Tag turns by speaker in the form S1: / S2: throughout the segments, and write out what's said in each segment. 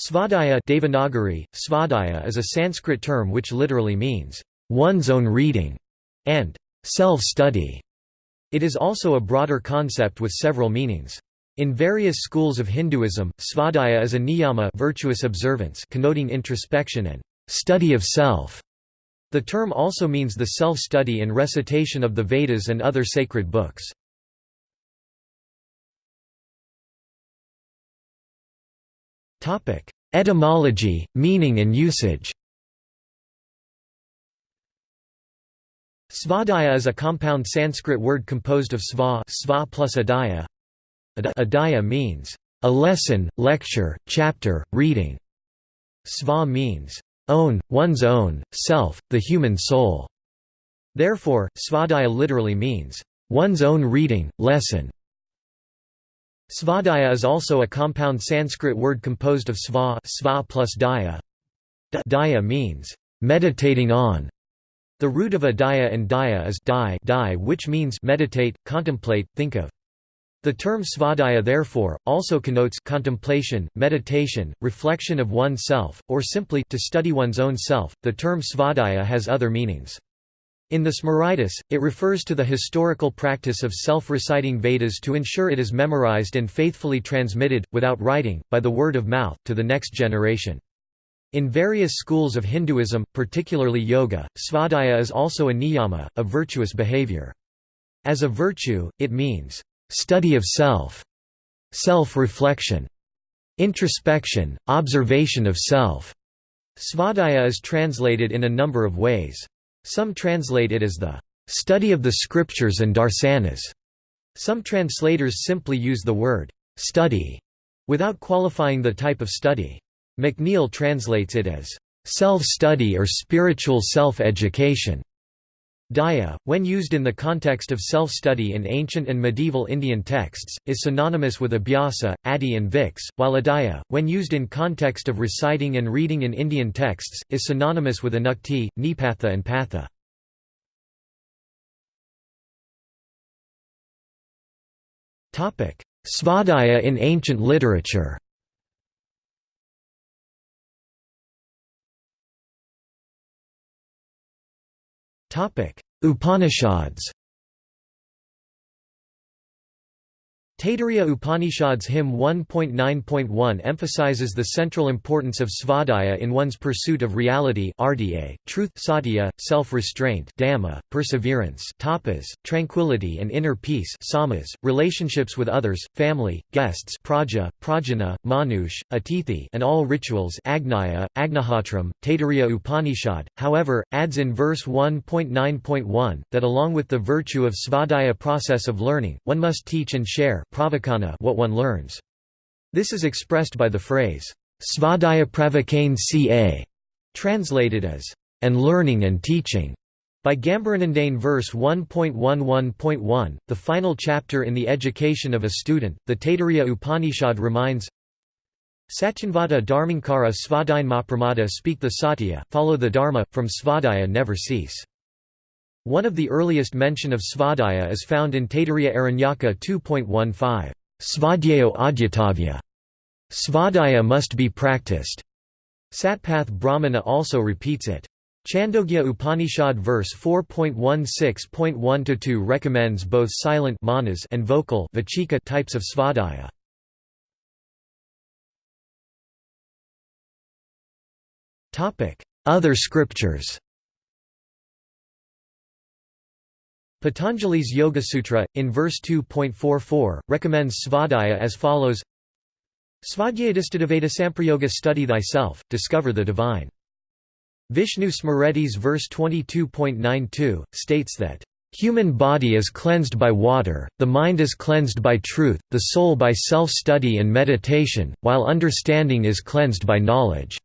S1: Svadhyaya Devanagari, Svadhyaya is a Sanskrit term which literally means, "...one's own reading", and "...self-study". It is also a broader concept with several meanings. In various schools of Hinduism, svadhyaya is a niyama virtuous observance connoting introspection and study of self. The term also means the self-study and recitation of the Vedas and other sacred books. Etymology, meaning and usage Svadhyaya is a compound Sanskrit word composed of sva, sva plus adhyaya. Adhyaya means a lesson, lecture, chapter, reading. Sva means own, one's own, self, the human soul. Therefore, svadhyaya literally means one's own reading, lesson. Svadhyaya is also a compound Sanskrit word composed of sva, sva plus daya. Daya means meditating on. The root of adhyaya and daya is di, di which means meditate, contemplate, think of. The term svadhyaya therefore, also connotes contemplation, meditation, reflection of oneself, or simply to study one's own self. The term svadhyaya has other meanings. In the Smritis, it refers to the historical practice of self-reciting Vedas to ensure it is memorized and faithfully transmitted, without writing, by the word of mouth, to the next generation. In various schools of Hinduism, particularly yoga, svadhyaya is also a niyama, a virtuous behavior. As a virtue, it means, "...study of self", self-reflection, introspection, observation of self. Svadhyaya is translated in a number of ways. Some translate it as the study of the scriptures and darsanas. Some translators simply use the word study without qualifying the type of study. McNeill translates it as self-study or spiritual self-education. Daya, when used in the context of self-study in ancient and medieval Indian texts, is synonymous with abhyasa, adi and vix, while adhyaya, when used in context of reciting and reading in Indian texts, is synonymous with anukti, nipatha and patha. Svadhyaya in ancient literature Upanishads Taittiriya Upanishads Hymn 1.9.1 emphasizes the central importance of svadhyaya in one's pursuit of reality RDA, truth satya, self-restraint dhamma, perseverance tapas, tranquility and inner peace samas, relationships with others, family, guests praja, prajana, manush, atithi and all rituals agnaya, agnihotram, Taittiriya Upanishad, however, adds in verse 1.9.1, that along with the virtue of svadhyaya process of learning, one must teach and share what one learns. This is expressed by the phrase, svadhyaya pravakane ca, translated as, and learning and teaching. By Gambaranandane verse 1.11.1, the final chapter in the education of a student, the Taittiriya Upanishad reminds Satyanvata dharmankara svadain mapramada speak the satya, follow the dharma, from svadhyaya never cease. One of the earliest mention of svadhyaya is found in Taittiriya Aranyaka 2.15, Svadhyayo adhyatavya. Svadhyaya must be practiced. Satpath Brahmana also repeats it. Chandogya Upanishad verse 4.16.1-2 recommends both silent manas and vocal vachika types of svadhyaya. Other scriptures Patanjali's Yoga Sutra, in verse 2.44, recommends svadhyaya as follows Svadhyayadistadaveda samprayoga study thyself, discover the divine. Vishnu Smriti's verse 22.92, states that, "...human body is cleansed by water, the mind is cleansed by truth, the soul by self-study and meditation, while understanding is cleansed by knowledge."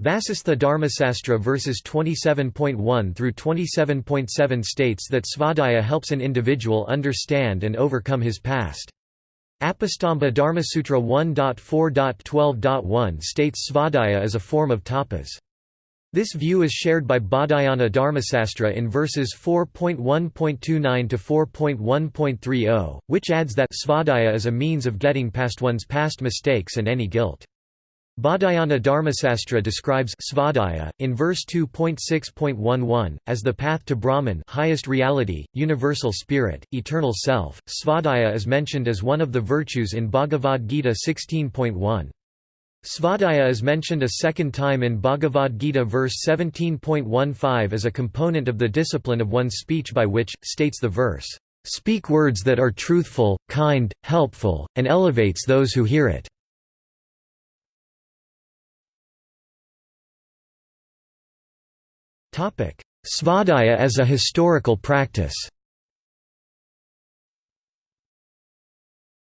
S1: Vasistha Dharmasastra verses 27.1 through 27.7 states that svadhyaya helps an individual understand and overcome his past. Apastamba Dharmasutra 1.4.12.1 states svadhyaya is a form of tapas. This view is shared by Baudhayana Dharmasastra in verses 4.1.29 to 4.1.30, which adds that svadhyaya is a means of getting past one's past mistakes and any guilt. Baudhayana Dharmasastra describes svadhyaya, in verse 2.6.11, as the path to Brahman highest reality, universal spirit, eternal self. Svadhyaya is mentioned as one of the virtues in Bhagavad Gita 16.1. Svadhyaya is mentioned a second time in Bhagavad Gita verse 17.15 as a component of the discipline of one's speech by which, states the verse, "...speak words that are truthful, kind, helpful, and elevates those who hear it." Svadhyaya as a historical practice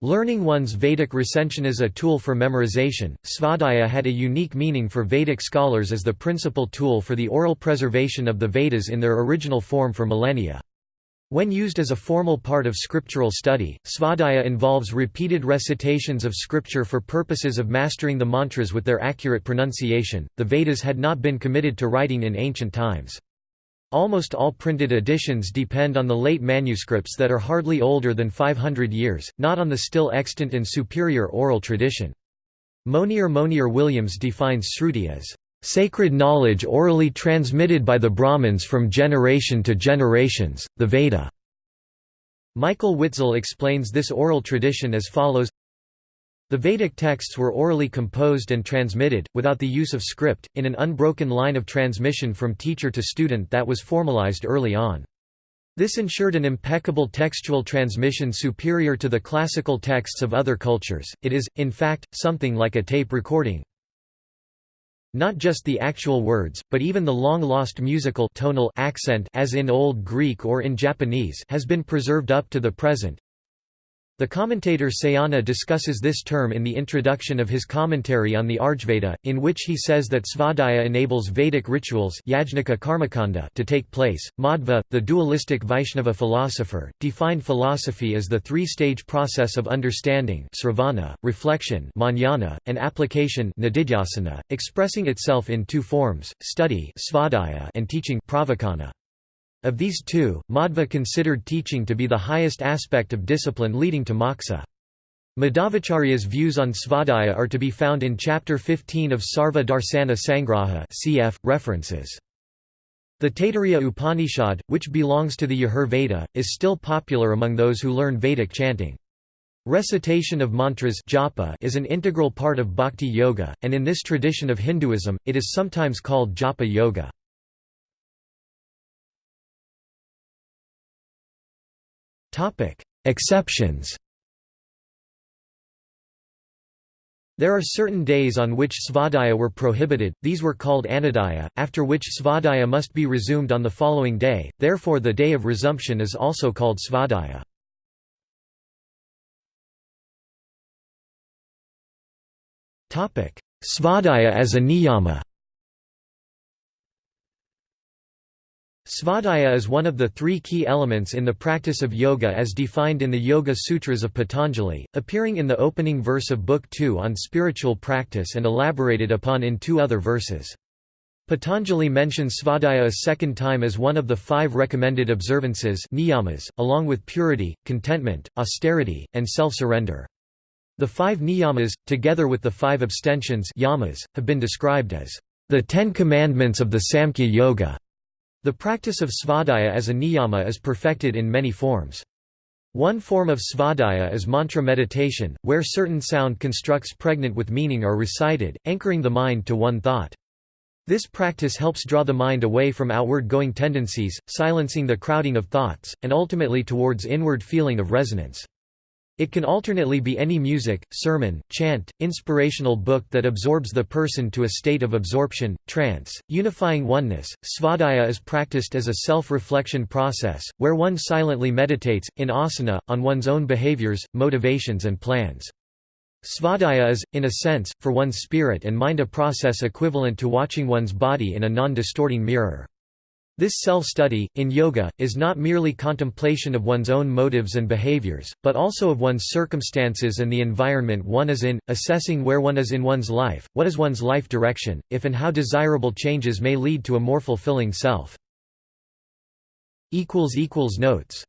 S1: Learning one's Vedic recension as a tool for memorization, Svadhyaya had a unique meaning for Vedic scholars as the principal tool for the oral preservation of the Vedas in their original form for millennia. When used as a formal part of scriptural study, Svadhyaya involves repeated recitations of scripture for purposes of mastering the mantras with their accurate pronunciation. The Vedas had not been committed to writing in ancient times. Almost all printed editions depend on the late manuscripts that are hardly older than 500 years, not on the still extant and superior oral tradition. Monier Monier Williams defines Sruti as sacred knowledge orally transmitted by the Brahmins from generation to generations, the Veda. Michael Witzel explains this oral tradition as follows the Vedic texts were orally composed and transmitted, without the use of script, in an unbroken line of transmission from teacher to student that was formalized early on. This ensured an impeccable textual transmission superior to the classical texts of other cultures, it is, in fact, something like a tape recording. Not just the actual words, but even the long-lost musical tonal accent as in Old Greek or in Japanese has been preserved up to the present, the commentator Sayana discusses this term in the introduction of his commentary on the Rigveda, in which he says that svadhyaya enables Vedic rituals to take place. Madhva, the dualistic Vaishnava philosopher, defined philosophy as the three-stage process of understanding sravana, reflection manana, and application expressing itself in two forms, study and teaching pravachana. Of these two, Madhva considered teaching to be the highest aspect of discipline leading to moksha. Madhvacharya's views on svadhyaya are to be found in chapter 15 of Sarva Darsana Sangraha cf. references. The Taittiriya Upanishad, which belongs to the Yajur Veda, is still popular among those who learn Vedic chanting. Recitation of mantras japa is an integral part of bhakti yoga, and in this tradition of Hinduism, it is sometimes called japa yoga. Exceptions. There are certain days on which svadhyaya were prohibited, these were called anadhyaya, after which svadhyaya must be resumed on the following day, therefore the day of resumption is also called svadhyaya. Svadhyaya as a niyama Svadhyaya is one of the three key elements in the practice of yoga as defined in the Yoga Sutras of Patanjali, appearing in the opening verse of Book 2 on spiritual practice and elaborated upon in two other verses. Patanjali mentions svadhyaya a second time as one of the five recommended observances niyamas, along with purity, contentment, austerity, and self-surrender. The five niyamas, together with the five abstentions yamas, have been described as the Ten Commandments of the Samkhya Yoga. The practice of svadhyaya as a niyama is perfected in many forms. One form of svadhyaya is mantra meditation, where certain sound constructs pregnant with meaning are recited, anchoring the mind to one thought. This practice helps draw the mind away from outward-going tendencies, silencing the crowding of thoughts, and ultimately towards inward feeling of resonance. It can alternately be any music, sermon, chant, inspirational book that absorbs the person to a state of absorption, trance, unifying oneness. Svadhyaya is practiced as a self-reflection process, where one silently meditates, in asana, on one's own behaviors, motivations and plans. Svadhyaya is, in a sense, for one's spirit and mind a process equivalent to watching one's body in a non-distorting mirror. This self-study, in yoga, is not merely contemplation of one's own motives and behaviors, but also of one's circumstances and the environment one is in, assessing where one is in one's life, what is one's life direction, if and how desirable changes may lead to a more fulfilling self. Notes